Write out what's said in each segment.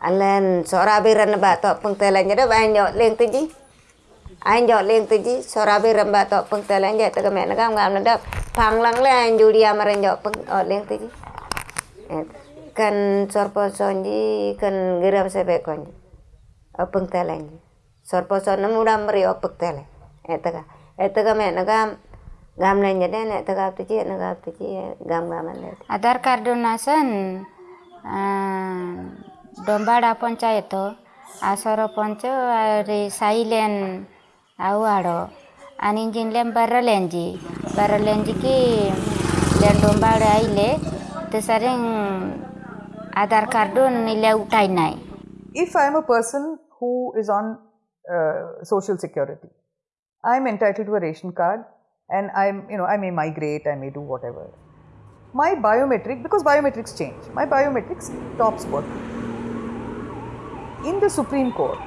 alen sorabiran ba to pengtelan jadi ba nyok leng tiji anh dọn lên tới chứ sau đó bây giờ bà tọt bằng tay lên dạy tao mẹ nó gam gam nó đập phang lăng lên oh, eh, kan sorposon ji kan geram sebe konji ji. Oh, openg teleng ji. Sorposon namu dam meri oh, openg teleng. Eh, etaka etaka eh, me naga gam na nyade na etaka tu ji naga tu ji gam gam na adar kardonasan ଡମ୍ବାଡ଼ା panchayat ଆଉ ସରପଞ୍ଚ ଆହୁରି ସାଇଲେନ୍ ଆଉ ଆଡ଼ ଆନିଜିନ୍ଲେମ୍ ବାରଲେଞ୍ଜି ବାରଲେଞ୍ଜିକି lane ଡମ୍ବାଡ଼ ଆଇଲେ ତେସାରେ ଆଧାର card ନିଲେ ଉଠାଇ ନାହିଁ if I am a person who is on uh, social security, I am entitled to a ration card and I'm, you know, I may migrate, I may do whatever. My biometric, because biometrics in the Supreme Court,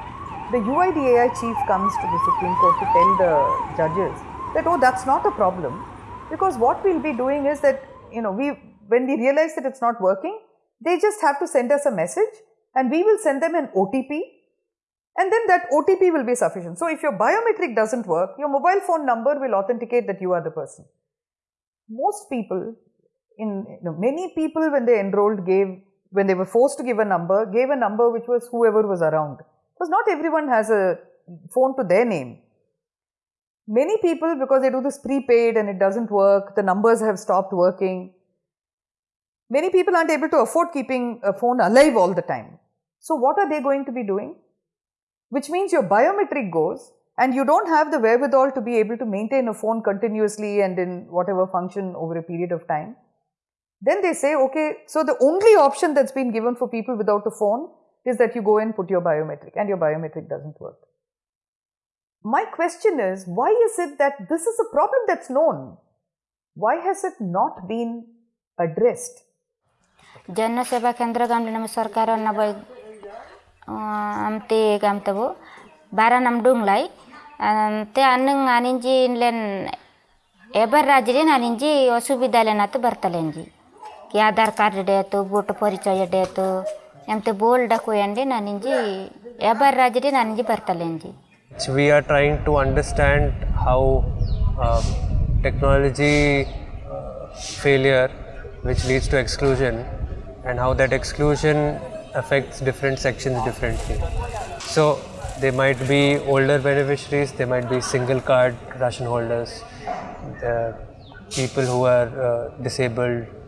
the UIDAI chief comes to the Supreme Court to tell the judges that, oh, that's not a problem because what we'll be doing is that, you know, we, when we realize that it's not working, they just have to send us a message and we will send them an OTP and then that OTP will be sufficient. So, if your biometric doesn't work, your mobile phone number will authenticate that you are the person. Most people, in you know, many people when they enrolled gave, when they were forced to give a number, gave a number which was whoever was around. Because not everyone has a phone to their name. Many people, because they do this prepaid and it doesn't work, the numbers have stopped working. Many people aren't able to afford keeping a phone alive all the time. So, what are they going to be doing? Which means your biometric goes and you don't have the wherewithal to be able to maintain a phone continuously and in whatever function over a period of time. Then they say, okay, so the only option that's been given for people without a phone is that you go and put your biometric and your biometric doesn't work. My question is, why is it that this is a problem that's known? Why has it not been addressed? ಜನ ಸೇವಾ ಕೇಂದ್ರದಲ್ಲಿ ನಮ್ಮ ಸರ್ಕಾರವನ್ನು by ಅಮ್ತಿ ಗಮ್ತವು ಬಾರ ನಮ್ಡುಂಗ್ಲೈ ಅಂತೆ ಅನ್ನಂಗ್ ಅನಿಂಜಿ ಇನ್ಲೇನ್ ಎಬರ್ ರಾಜ್ರಿ ನಾನಿಂಜಿ ಅಸುವಿಧಾಲೆನಾತು ಬರ್ತಲೆಂಜಿ कि आधार card debt बुट तो, परचय date तो, एमते बोल डी नानी एबर राज नानी बरतलेंज we are trying to understand how technology failure which leads to exclusion and how that exclusion affect different sections differently so they might be older beneficiary they might be single card ration holders people who are disabled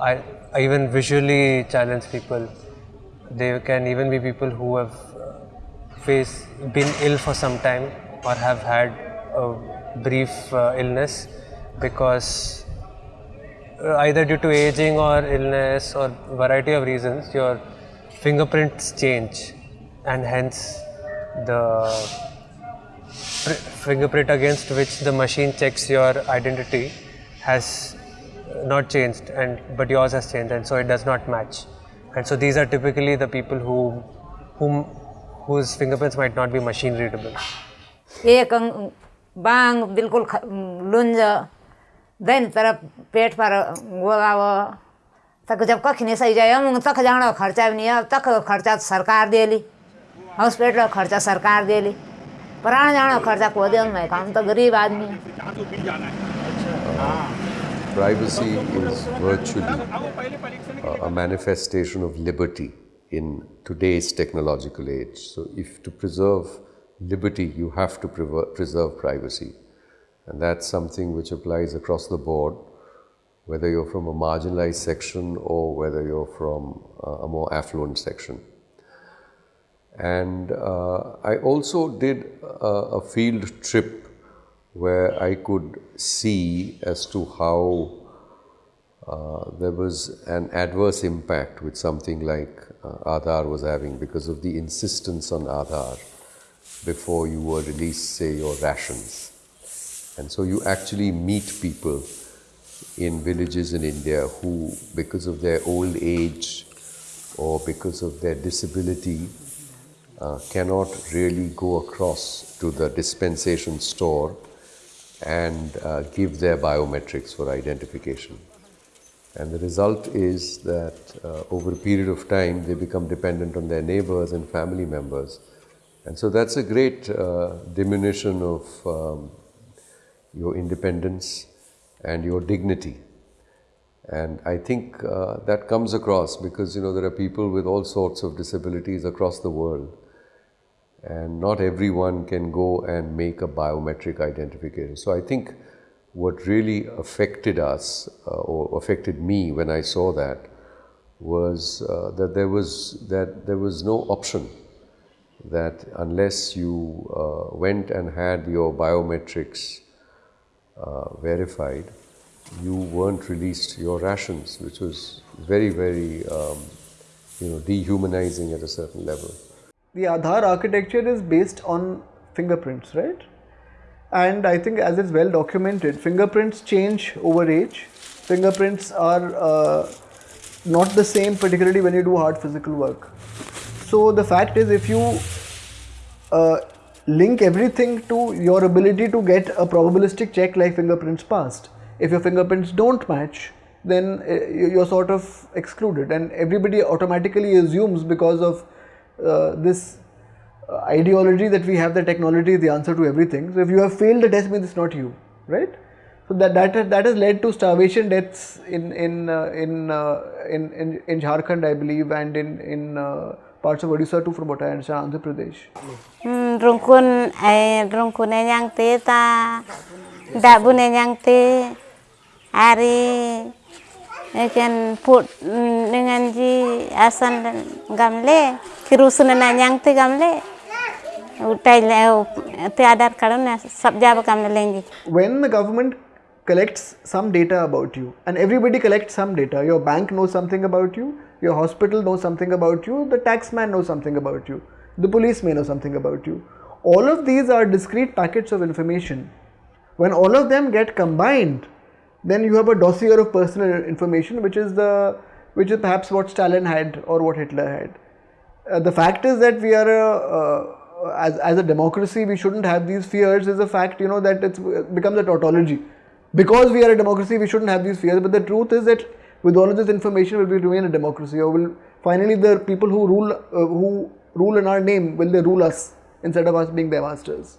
I, even visually challenge people. They can even be people who have face been ill for some time or have had a brief uh, illness because uh, either due to aging or illness or variety of reasons your fingerprints change and hence the fingerprint against which the machine checks your identity has not changed and but yours has changed and so it does not match and so these are typically the people who whom whose fingerprints might not be machine readable एक बांग बिल्कुल ख- लुंज then तरफ़ पेट पर गोलाव तक जब कख नहीं सही जाए हम तक जाना खर्चा भी नहीं है तक खर्चा तो सरकार देली हॉस्पिटल खर्चा सरकार देली प्राण जाना खर्चा को दे मैं काम तो गरीब आदमी है Privacy is virtually a- a manifestation of liberty in today's technological age. So, if to preserve liberty, you have to preserve privacy. And that's something which applies across the board, whether you're from a marginalized section or whether you're from uh, a more affluent section. And uh, I also did a, a field trip where I could see as to how uh, there was an adverse impact with something like uh, Aadhaar was having because of the insistence on Aadhaar before you were released, say, your rations. And so you actually meet people in villages in India who, because of their old age or because of their disability, uh, cannot really go across to the dispensation store and uh, give their biometrics for identification. And the result is that uh, over a period of time, they become dependent on their neighbors and family members. And so that's a great uh, diminution of um, your independence and your dignity. And I think uh, that comes across because you know there are people with all sorts of disabilities across the world, and not everyone can go and make a biometric identification. So I think what really affected us uh, or affected me when I saw that was uh, that there was that there was no option that unless you uh, went and had your biometrics uh, verified, you weren't released your rations, which was very, very, um, you know, dehumanizing at a certain level. The Aadhaar architecture is based on fingerprints, right? And I think as it's well documented, fingerprints change over age. Fingerprints are uh, not the same, particularly when you do hard physical work. So the fact is, if you uh, link everything to your ability to get a probabilistic check like fingerprints passed, if your fingerprints don't match, then uh, you're sort of excluded, and everybody automatically assumes because of this uh, ideology that we have the technology is the answer to everything. So if you have failed the test, means it's not you, right? So that that that has led to starvation deaths in in uh, in, uh, in in in Jharkhand, I believe, and in in uh, parts of Odisha too, from what I understand, Andhra Pradesh. rung kun ai rung kun ai te ta te put mm, dengan ji asan gamle te gamle utai le te adar gamle lengi when the government collects some data about you and everybody collects some data your bank knows something about you your hospital knows something about you the taxman knows something about you the police may know something about you all of these are discrete packets of information. When all of them get combined then you have a dossier of personal information which is the which is perhaps what stalin had or what hitler had. Uh, the fact is that we are a uh, as, as a democracy we shouldn't have these fears. Is a fact you know that it's it becomes a tautology. Because we are a democracy we shouldn't have these fears. But the truth is that with all of this information will we remain a democracy. Or will finally the people who rule uh, who rule in our name will they rule us instead of us being their masters